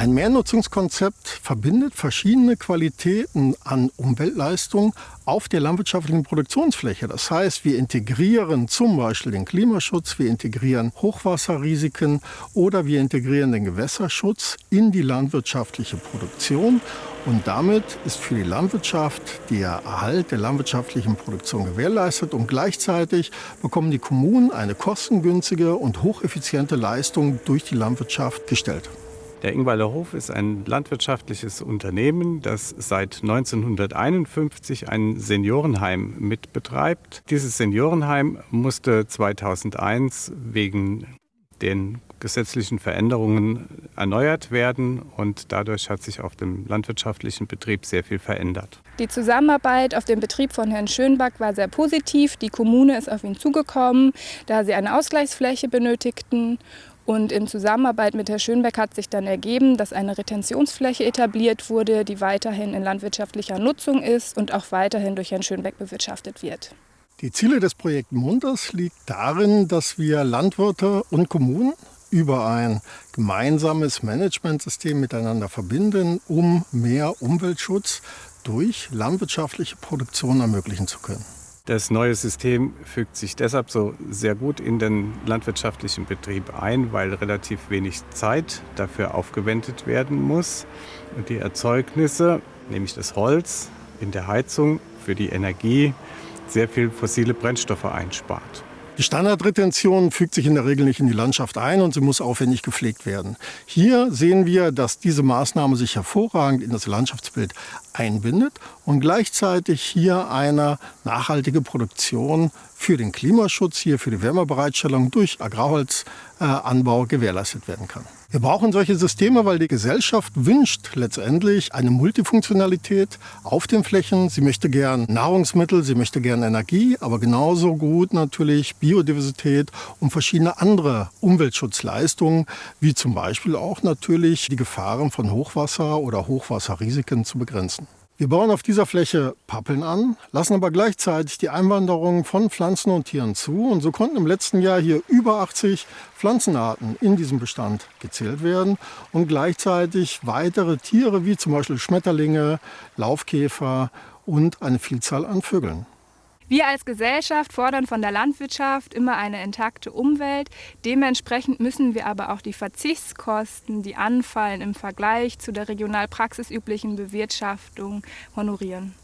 Ein Mehrnutzungskonzept verbindet verschiedene Qualitäten an Umweltleistung auf der landwirtschaftlichen Produktionsfläche. Das heißt, wir integrieren zum Beispiel den Klimaschutz, wir integrieren Hochwasserrisiken oder wir integrieren den Gewässerschutz in die landwirtschaftliche Produktion. Und damit ist für die Landwirtschaft der Erhalt der landwirtschaftlichen Produktion gewährleistet und gleichzeitig bekommen die Kommunen eine kostengünstige und hocheffiziente Leistung durch die Landwirtschaft gestellt. Der Ingweiler Hof ist ein landwirtschaftliches Unternehmen, das seit 1951 ein Seniorenheim mitbetreibt. Dieses Seniorenheim musste 2001 wegen den gesetzlichen Veränderungen erneuert werden und dadurch hat sich auf dem landwirtschaftlichen Betrieb sehr viel verändert. Die Zusammenarbeit auf dem Betrieb von Herrn Schönback war sehr positiv. Die Kommune ist auf ihn zugekommen, da sie eine Ausgleichsfläche benötigten und in Zusammenarbeit mit Herrn Schönbeck hat sich dann ergeben, dass eine Retentionsfläche etabliert wurde, die weiterhin in landwirtschaftlicher Nutzung ist und auch weiterhin durch Herrn Schönbeck bewirtschaftet wird. Die Ziele des Projekts Munters liegt darin, dass wir Landwirte und Kommunen über ein gemeinsames Managementsystem miteinander verbinden, um mehr Umweltschutz durch landwirtschaftliche Produktion ermöglichen zu können. Das neue System fügt sich deshalb so sehr gut in den landwirtschaftlichen Betrieb ein, weil relativ wenig Zeit dafür aufgewendet werden muss. Und die Erzeugnisse, nämlich das Holz in der Heizung für die Energie, sehr viel fossile Brennstoffe einspart. Die Standardretention fügt sich in der Regel nicht in die Landschaft ein und sie muss aufwendig gepflegt werden. Hier sehen wir, dass diese Maßnahme sich hervorragend in das Landschaftsbild einbindet und gleichzeitig hier eine nachhaltige Produktion für den Klimaschutz, hier für die Wärmebereitstellung durch Agrarholzanbau gewährleistet werden kann. Wir brauchen solche Systeme, weil die Gesellschaft wünscht letztendlich eine Multifunktionalität auf den Flächen. Sie möchte gern Nahrungsmittel, sie möchte gern Energie, aber genauso gut natürlich Biodiversität und verschiedene andere Umweltschutzleistungen, wie zum Beispiel auch natürlich die Gefahren von Hochwasser oder Hochwasserrisiken zu begrenzen. Wir bauen auf dieser Fläche Pappeln an, lassen aber gleichzeitig die Einwanderung von Pflanzen und Tieren zu. Und so konnten im letzten Jahr hier über 80 Pflanzenarten in diesem Bestand gezählt werden und gleichzeitig weitere Tiere wie zum Beispiel Schmetterlinge, Laufkäfer und eine Vielzahl an Vögeln. Wir als Gesellschaft fordern von der Landwirtschaft immer eine intakte Umwelt. Dementsprechend müssen wir aber auch die Verzichtskosten, die anfallen im Vergleich zu der regional praxisüblichen Bewirtschaftung, honorieren.